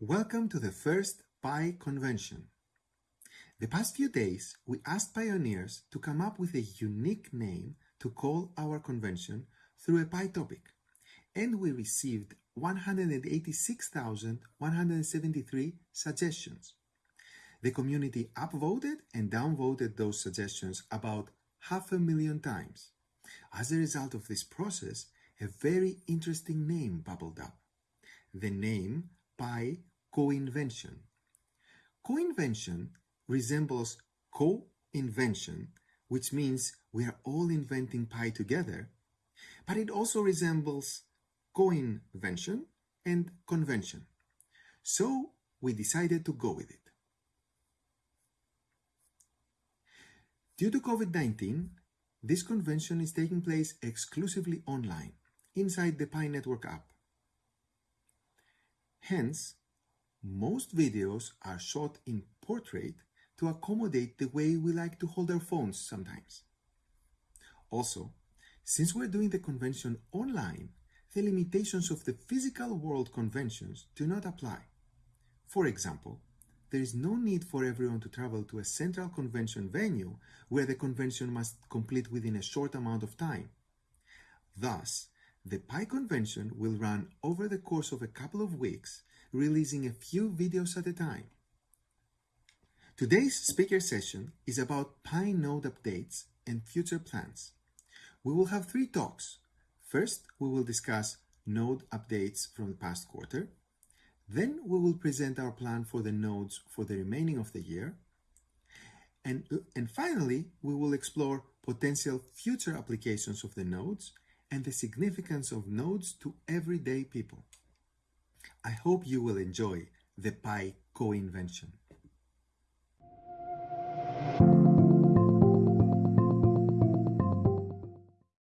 Welcome to the first Pi convention. The past few days, we asked pioneers to come up with a unique name to call our convention through a Pi topic, and we received 186,173 suggestions. The community upvoted and downvoted those suggestions about half a million times. As a result of this process, a very interesting name bubbled up. The name Pi co-invention. Co-invention resembles co-invention, which means we are all inventing Pi together, but it also resembles co-invention and convention. So we decided to go with it. Due to COVID-19, this convention is taking place exclusively online, inside the Pi Network app. Hence, most videos are shot in portrait to accommodate the way we like to hold our phones sometimes. Also, since we're doing the convention online, the limitations of the physical world conventions do not apply. For example, there is no need for everyone to travel to a central convention venue where the convention must complete within a short amount of time. Thus, the Pi convention will run over the course of a couple of weeks releasing a few videos at a time. Today's speaker session is about Pi node updates and future plans. We will have three talks. First, we will discuss node updates from the past quarter. Then we will present our plan for the nodes for the remaining of the year. And, and finally, we will explore potential future applications of the nodes and the significance of nodes to everyday people. I hope you will enjoy the Pi co-invention.